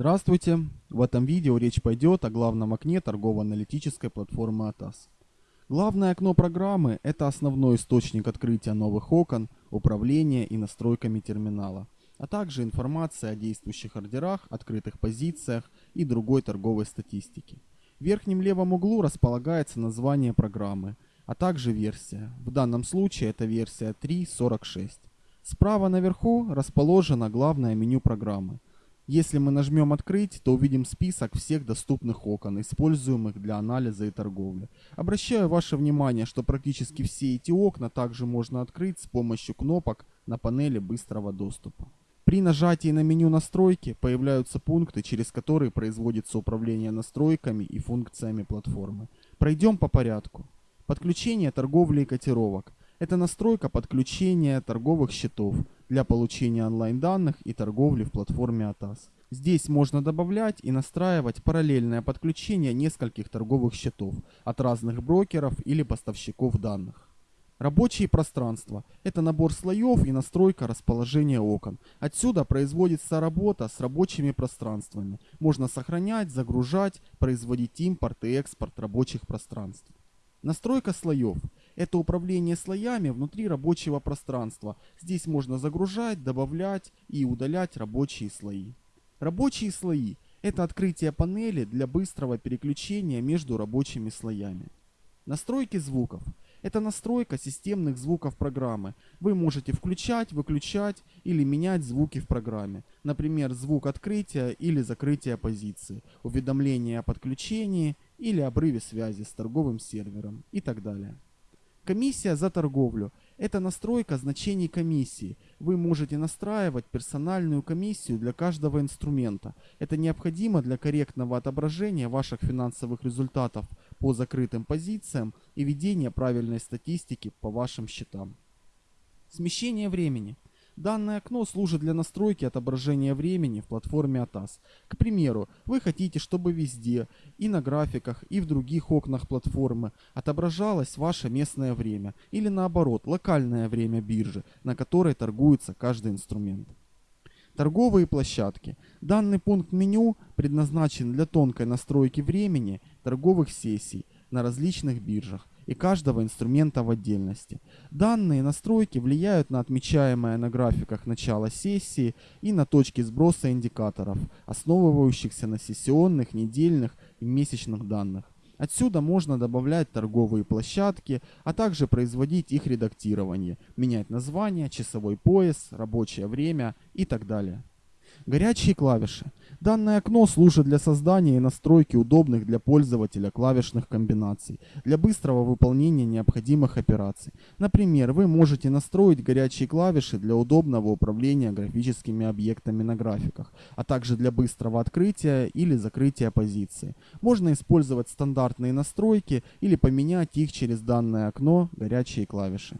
Здравствуйте! В этом видео речь пойдет о главном окне торгово-аналитической платформы ATAS. Главное окно программы – это основной источник открытия новых окон, управления и настройками терминала, а также информация о действующих ордерах, открытых позициях и другой торговой статистике. В верхнем левом углу располагается название программы, а также версия. В данном случае это версия 3.46. Справа наверху расположено главное меню программы – если мы нажмем «Открыть», то увидим список всех доступных окон, используемых для анализа и торговли. Обращаю ваше внимание, что практически все эти окна также можно открыть с помощью кнопок на панели быстрого доступа. При нажатии на меню настройки появляются пункты, через которые производится управление настройками и функциями платформы. Пройдем по порядку. Подключение торговли и котировок. Это настройка подключения торговых счетов для получения онлайн-данных и торговли в платформе ATAS. Здесь можно добавлять и настраивать параллельное подключение нескольких торговых счетов от разных брокеров или поставщиков данных. Рабочие пространства – это набор слоев и настройка расположения окон. Отсюда производится работа с рабочими пространствами. Можно сохранять, загружать, производить импорт и экспорт рабочих пространств. Настройка слоев – это управление слоями внутри рабочего пространства. Здесь можно загружать, добавлять и удалять рабочие слои. Рабочие слои – это открытие панели для быстрого переключения между рабочими слоями. Настройки звуков – это настройка системных звуков программы. Вы можете включать, выключать или менять звуки в программе. Например, звук открытия или закрытия позиции, уведомление о подключении или обрыве связи с торговым сервером и так далее. Комиссия за торговлю – это настройка значений комиссии. Вы можете настраивать персональную комиссию для каждого инструмента. Это необходимо для корректного отображения ваших финансовых результатов по закрытым позициям и ведения правильной статистики по вашим счетам. Смещение времени – Данное окно служит для настройки отображения времени в платформе ATAS. К примеру, вы хотите, чтобы везде, и на графиках, и в других окнах платформы отображалось ваше местное время, или наоборот, локальное время биржи, на которой торгуется каждый инструмент. Торговые площадки. Данный пункт меню предназначен для тонкой настройки времени торговых сессий на различных биржах и каждого инструмента в отдельности. Данные настройки влияют на отмечаемое на графиках начало сессии и на точки сброса индикаторов, основывающихся на сессионных, недельных и месячных данных. Отсюда можно добавлять торговые площадки, а также производить их редактирование, менять название, часовой пояс, рабочее время и так далее. Горячие клавиши. Данное окно служит для создания и настройки удобных для пользователя клавишных комбинаций, для быстрого выполнения необходимых операций. Например, вы можете настроить горячие клавиши для удобного управления графическими объектами на графиках, а также для быстрого открытия или закрытия позиции. Можно использовать стандартные настройки или поменять их через данное окно горячие клавиши.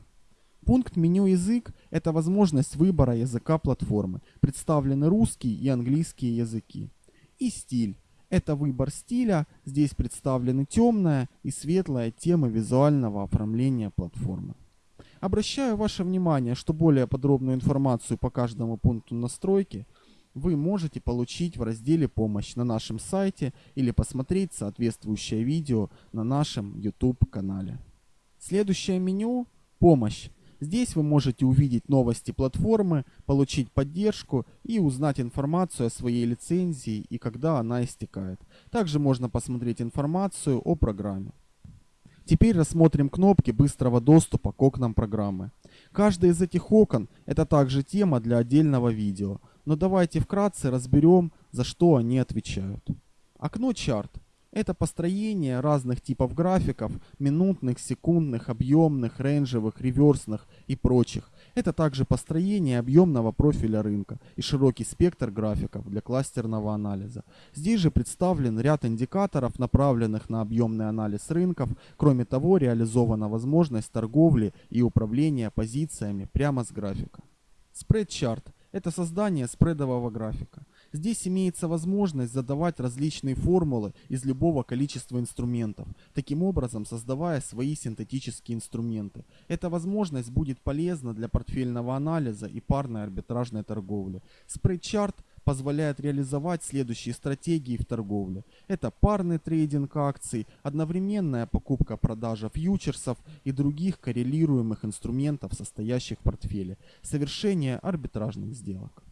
Пункт меню язык – это возможность выбора языка платформы. Представлены русский и английские языки. И стиль – это выбор стиля. Здесь представлены темная и светлая темы визуального оформления платформы. Обращаю ваше внимание, что более подробную информацию по каждому пункту настройки вы можете получить в разделе «Помощь» на нашем сайте или посмотреть соответствующее видео на нашем YouTube канале. Следующее меню «Помощь» Здесь вы можете увидеть новости платформы, получить поддержку и узнать информацию о своей лицензии и когда она истекает. Также можно посмотреть информацию о программе. Теперь рассмотрим кнопки быстрого доступа к окнам программы. Каждый из этих окон это также тема для отдельного видео, но давайте вкратце разберем, за что они отвечают. Окно чарт это построение разных типов графиков, минутных, секундных, объемных, рейнджевых, реверсных и прочих. Это также построение объемного профиля рынка и широкий спектр графиков для кластерного анализа. Здесь же представлен ряд индикаторов, направленных на объемный анализ рынков. Кроме того, реализована возможность торговли и управления позициями прямо с графика. Спредчарт – это создание спредового графика. Здесь имеется возможность задавать различные формулы из любого количества инструментов, таким образом создавая свои синтетические инструменты. Эта возможность будет полезна для портфельного анализа и парной арбитражной торговли. Спрейчарт позволяет реализовать следующие стратегии в торговле. Это парный трейдинг акций, одновременная покупка-продажа фьючерсов и других коррелируемых инструментов, состоящих в портфеле, совершение арбитражных сделок.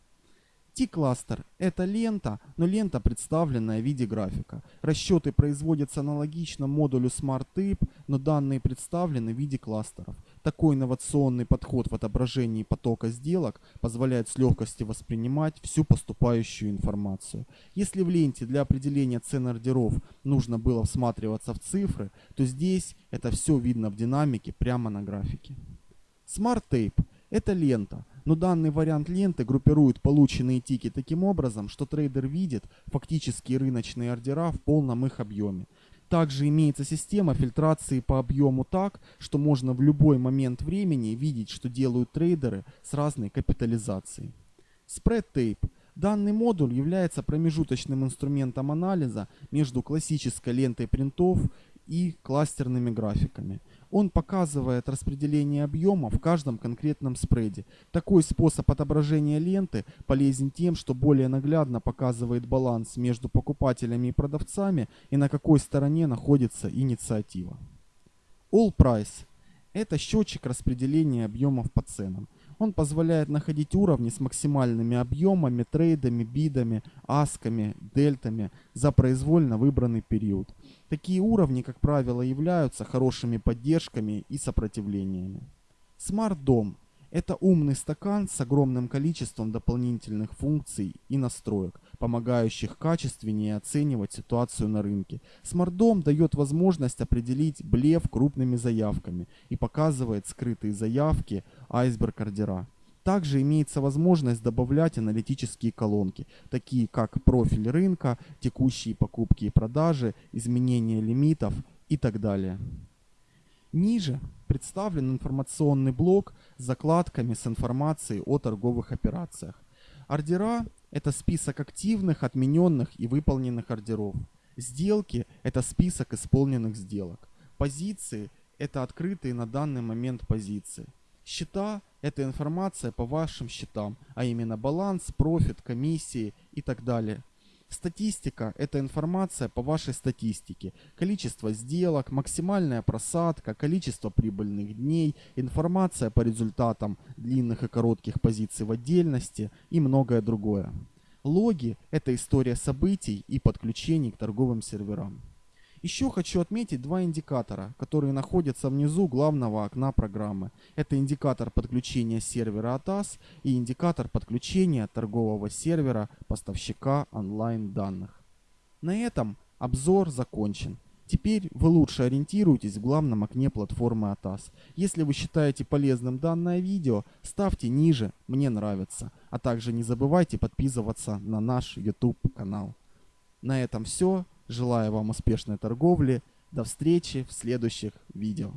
T-кластер – это лента, но лента, представленная в виде графика. Расчеты производятся аналогично модулю SmartTape, но данные представлены в виде кластеров. Такой инновационный подход в отображении потока сделок позволяет с легкостью воспринимать всю поступающую информацию. Если в ленте для определения цен ордеров нужно было всматриваться в цифры, то здесь это все видно в динамике прямо на графике. SmartTape – это лента – но данный вариант ленты группирует полученные тики таким образом, что трейдер видит фактические рыночные ордера в полном их объеме. Также имеется система фильтрации по объему так, что можно в любой момент времени видеть, что делают трейдеры с разной капитализацией. Spread Tape. Данный модуль является промежуточным инструментом анализа между классической лентой принтов и кластерными графиками. Он показывает распределение объема в каждом конкретном спреде. Такой способ отображения ленты полезен тем, что более наглядно показывает баланс между покупателями и продавцами и на какой стороне находится инициатива. All Price – это счетчик распределения объемов по ценам. Он позволяет находить уровни с максимальными объемами, трейдами, бидами, асками, дельтами за произвольно выбранный период. Такие уровни, как правило, являются хорошими поддержками и сопротивлениями. Dom – это умный стакан с огромным количеством дополнительных функций и настроек, помогающих качественнее оценивать ситуацию на рынке. Smart Dom дает возможность определить блеф крупными заявками и показывает скрытые заявки айсберг-ордера. Также имеется возможность добавлять аналитические колонки, такие как профиль рынка, текущие покупки и продажи, изменение лимитов и так далее. Ниже представлен информационный блок с закладками с информацией о торговых операциях. Ордера – это список активных, отмененных и выполненных ордеров. Сделки – это список исполненных сделок. Позиции – это открытые на данный момент позиции. Счета – это информация по вашим счетам, а именно баланс, профит, комиссии и так далее. Статистика – это информация по вашей статистике. Количество сделок, максимальная просадка, количество прибыльных дней, информация по результатам длинных и коротких позиций в отдельности и многое другое. Логи – это история событий и подключений к торговым серверам. Еще хочу отметить два индикатора, которые находятся внизу главного окна программы. Это индикатор подключения сервера ATAS и индикатор подключения торгового сервера поставщика онлайн данных. На этом обзор закончен. Теперь вы лучше ориентируетесь в главном окне платформы ATAS. Если вы считаете полезным данное видео, ставьте ниже «Мне нравится», а также не забывайте подписываться на наш YouTube канал. На этом все. Желаю вам успешной торговли. До встречи в следующих видео.